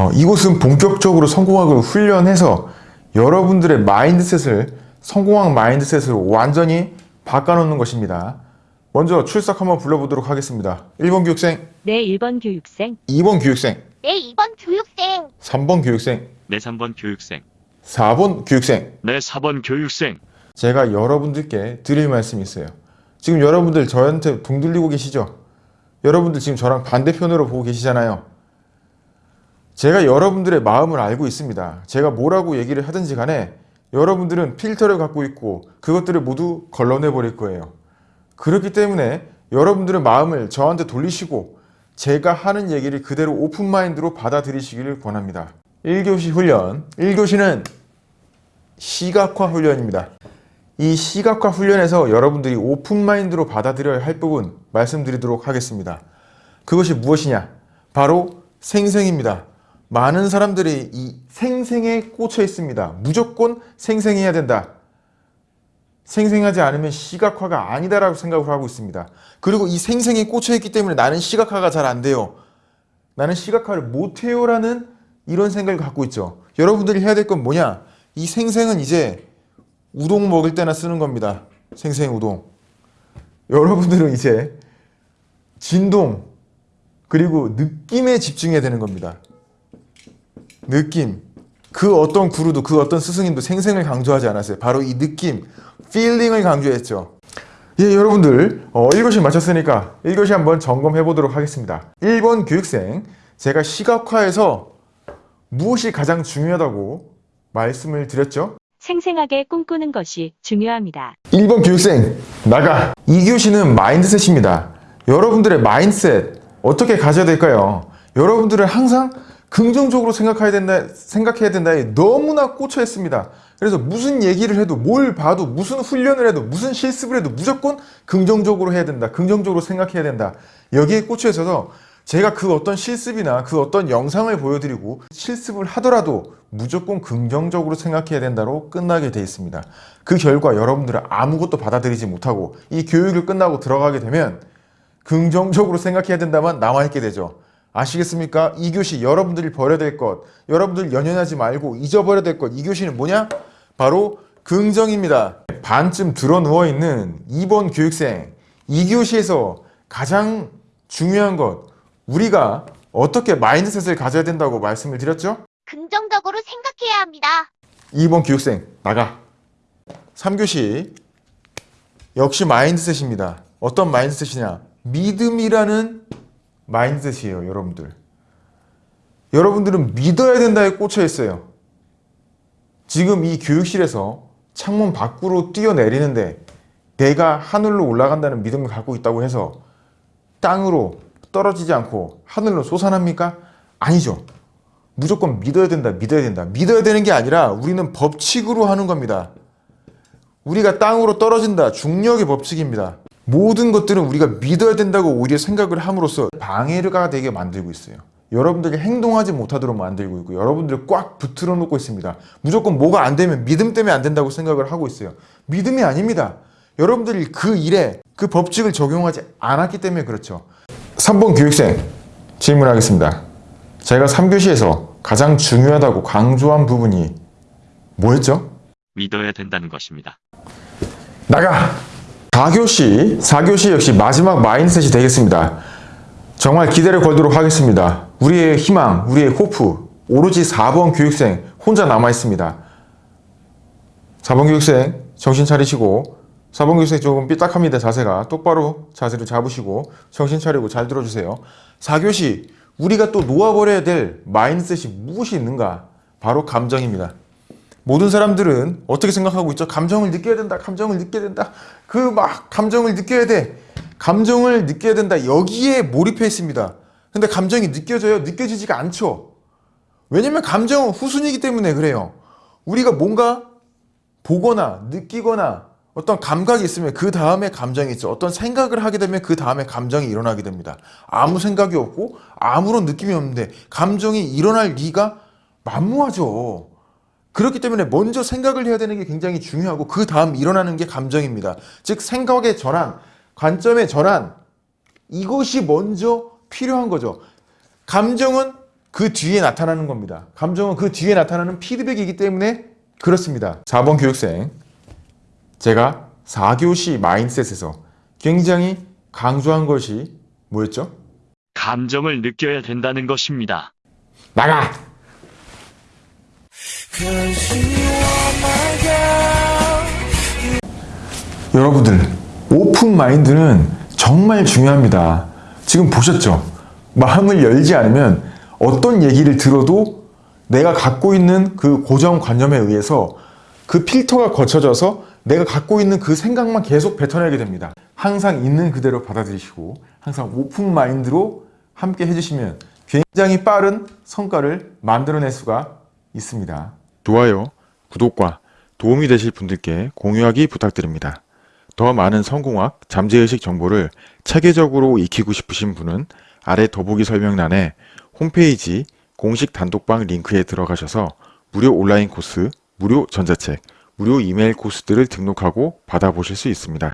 어, 이곳은 본격적으로 성공학을 훈련해서 여러분들의 mindset을 성공학 mindset으로 완전히 바꿔놓는 것입니다. 먼저 출석 한번 불러보도록 하겠습니다. 1번 교육생, 네, 1번 교육생, 2번 교육생, 네, 2번 교육생. 3번 교육생, 네 3번 교육생, 4번 교육생. 네 4번 교육생, 제가 여러분들께 드릴 말씀이 있어요. 지금 여러분들 저한테 등 돌리고 계시죠? 여러분들 지금 저랑 반대편으로 보고 계시잖아요. 제가 여러분들의 마음을 알고 있습니다. 제가 뭐라고 얘기를 하든지 간에 여러분들은 필터를 갖고 있고 그것들을 모두 걸러내 버릴 거예요. 그렇기 때문에 여러분들의 마음을 저한테 돌리시고 제가 하는 얘기를 그대로 open mind로 받아들이시기를 권합니다. 1교시 훈련, 1교시는 시각화 훈련입니다. 이 시각화 훈련에서 여러분들이 open mind로 받아들여야 할 부분 말씀드리도록 하겠습니다. 그것이 무엇이냐? 바로 생생입니다. 많은 사람들이 이 생생에 꽂혀 있습니다. 무조건 생생해야 된다. 생생하지 않으면 시각화가 아니다라고 생각을 하고 있습니다. 그리고 이 생생에 꽂혀 있기 때문에 나는 시각화가 잘 안 돼요. 나는 시각화를 못해요 라는 이런 생각을 갖고 있죠. 여러분들이 해야 될 건 뭐냐? 이 생생은 이제 우동 먹을 때나 쓰는 겁니다. 생생 우동. 여러분들은 이제 진동 그리고 느낌에 집중해야 되는 겁니다. 느낌. 그 어떤 구루도 그 어떤 스승님도 생생을 강조하지 않았어요. 바로 이 느낌, feeling을 강조했죠. 예, 여러분들 어, 1교시 마쳤으니까 1교시 한번 점검해 보도록 하겠습니다. 1번 교육생, 제가 시각화에서 무엇이 가장 중요하다고 말씀을 드렸죠? 생생하게 꿈꾸는 것이 중요합니다. 1번 교육생 나가 2교시는 마인드셋입니다 여러분들의 마인드셋 어떻게 가져야 될까요? 여러분들은 항상 긍정적으로 생각해야 된다 생각해야 된다에 너무나 꽂혀 있습니다 그래서 무슨 얘기를 해도 뭘 봐도 무슨 훈련을 해도 무슨 실습을 해도 무조건 긍정적으로 해야 된다 긍정적으로 생각해야 된다 여기에 꽂혀 있어서 제가 그 어떤 실습이나 그 어떤 영상을 보여드리고 실습을 하더라도 무조건 긍정적으로 생각해야 된다로 끝나게 돼 있습니다. 그 결과 여러분들은 아무것도 받아들이지 못하고 이 교육을 끝나고 들어가게 되면 긍정적으로 생각해야 된다만 남아있게 되죠. 아시겠습니까? 이 교시 여러분들이 버려야 될 것, 여러분들 연연하지 말고 잊어버려야 될 것, 이 교시는 뭐냐? 바로 긍정입니다. 반쯤 들어 누워있는 2번 교육생, 이 교시에서 가장 중요한 것, 우리가 어떻게 mindset을 가져야 된다고 말씀을 드렸죠? 긍정적으로 생각해야 합니다. 2번 교육생 나가 3교시 역시 마인드셋입니다 어떤 마인드셋이냐 믿음이라는 마인드셋이에요 여러분들. 여러분들은 믿어야 된다에 꽂혀 있어요. 지금 이 교육실에서 창문 밖으로 뛰어내리는데 내가 하늘로 올라간다는 믿음을 갖고 있다고 해서 땅으로 떨어지지 않고 하늘로 솟아납니까? 아니죠. 무조건 믿어야 된다 믿어야 된다. 믿어야 되는 게 아니라 우리는 법칙으로 하는 겁니다. 우리가 땅으로 떨어진다. 중력의 법칙입니다 모든 것들은 우리가 믿어야 된다고 오히려 생각을 함으로써 방해가 되게 만들고 있어요 여러분들이 행동하지 못하도록 만들고 있고 여러분들을 꽉 붙들어 놓고 있습니다 무조건 뭐가 안 되면 믿음 때문에 안 된다고 생각을 하고 있어요 믿음이 아닙니다 여러분들이 그 일에 그 법칙을 적용하지 않았기 때문에 그렇죠 3번 교육생 질문하겠습니다 제가 3교시에서 가장 중요하다고 강조한 부분이 뭐였죠? 믿어야 된다는 것입니다. 나가! 4교시, 4교시 역시 마지막 마인드셋이 되겠습니다. 정말 기대를 걸도록 하겠습니다. 우리의 희망, 우리의 호프, 오로지 4번 교육생 혼자 남아있습니다. 4번 교육생 정신 차리시고 4번 교육생 조금 삐딱합니다. 자세가 똑바로 자세를 잡으시고 정신 차리고 잘 들어주세요. 4교시 우리가 또 놓아버려야 될 마인드셋이 무엇이 있는가? 바로 감정입니다. 모든 사람들은 어떻게 생각하고 있죠? 감정을 느껴야 된다. 감정을 느껴야 된다. 그 막 감정을 느껴야 돼. 감정을 느껴야 된다. 여기에 몰입해 있습니다. 근데 감정이 느껴져요? 느껴지지가 않죠. 왜냐면 감정은 후순이기 때문에 그래요. 우리가 뭔가 보거나 느끼거나 어떤 감각이 있으면 그 다음에 감정이 있죠. 어떤 생각을 하게 되면 그 다음에 감정이 일어나게 됩니다. 아무 생각이 없고 아무런 느낌이 없는데 감정이 일어날 리가 만무하죠. 그렇기 때문에 먼저 생각을 해야 되는 게 굉장히 중요하고 그 다음 일어나는 게 감정입니다. 즉 생각의 전환, 관점의 전환 이것이 먼저 필요한 거죠. 감정은 그 뒤에 나타나는 겁니다. 감정은 그 뒤에 나타나는 피드백이기 때문에 그렇습니다. 4번 교육생. 제가 4교시 마인셋에서 굉장히 강조한 것이 뭐였죠? 감정을 느껴야 된다는 것입니다. 나가! 여러분들, 오픈 마인드는 정말 중요합니다. 지금 보셨죠? 마음을 열지 않으면 어떤 얘기를 들어도 내가 갖고 있는 그 고정관념에 의해서 그 필터가 거쳐져서 내가 갖고 있는 그 생각만 계속 뱉어내게 됩니다. 항상 있는 그대로 받아들이시고 항상 오픈 마인드로 함께 해주시면 굉장히 빠른 성과를 만들어낼 수가 있습니다. 좋아요, 구독과 도움이 되실 분들께 공유하기 부탁드립니다. 더 많은 성공학, 잠재의식 정보를 체계적으로 익히고 싶으신 분은 아래 더보기 설명란에 홈페이지 공식 단독방 링크에 들어가셔서 무료 온라인 코스, 무료 전자책, 무료 이메일 코스들을 등록하고 받아보실 수 있습니다.